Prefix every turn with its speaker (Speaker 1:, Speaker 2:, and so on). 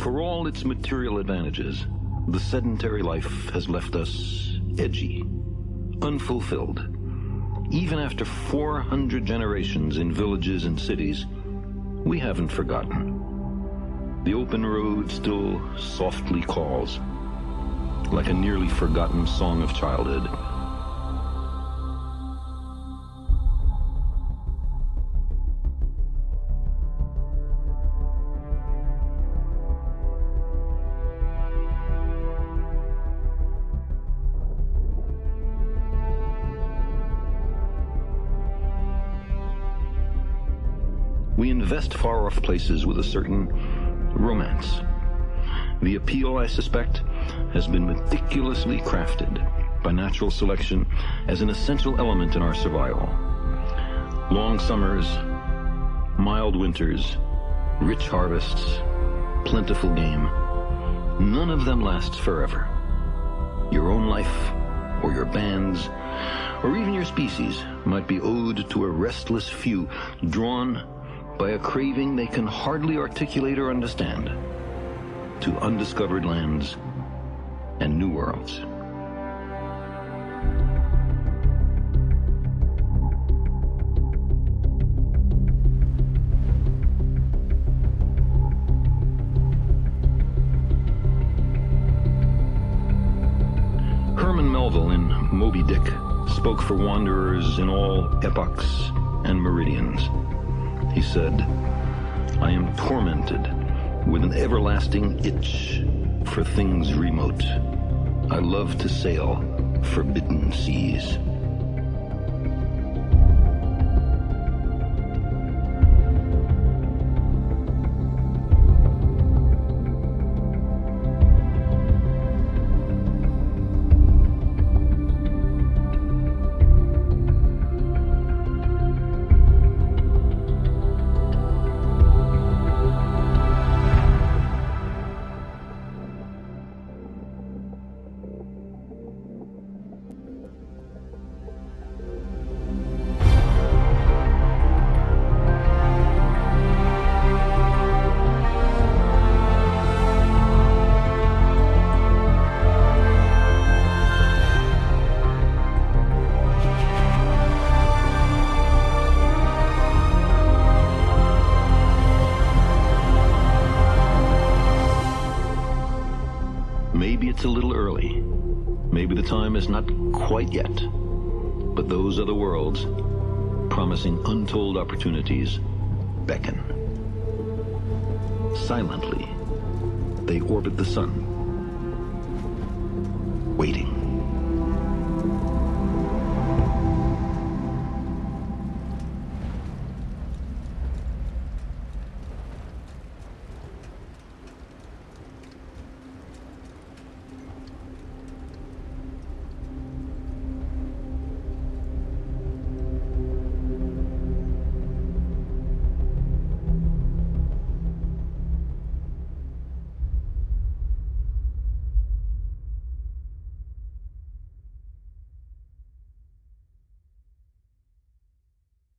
Speaker 1: For all its material advantages, the sedentary life has left us edgy, unfulfilled. Even after 400 generations in villages and cities, we haven't forgotten. The open road still softly calls, like a nearly forgotten song of childhood. We invest far-off places with a certain romance. The appeal, I suspect, has been meticulously crafted by natural selection as an essential element in our survival. Long summers, mild winters, rich harvests, plentiful game. None of them lasts forever. Your own life, or your band's, or even your species might be owed to a restless few drawn by a craving they can hardly articulate or understand to undiscovered lands and new worlds. Herman Melville in Moby Dick spoke for wanderers in all epochs and meridians. He said, I am tormented with an everlasting itch for things remote. I love to sail forbidden seas. It's a little early. Maybe the time is not quite yet. But those other worlds, promising untold opportunities, beckon. Silently, they orbit the sun.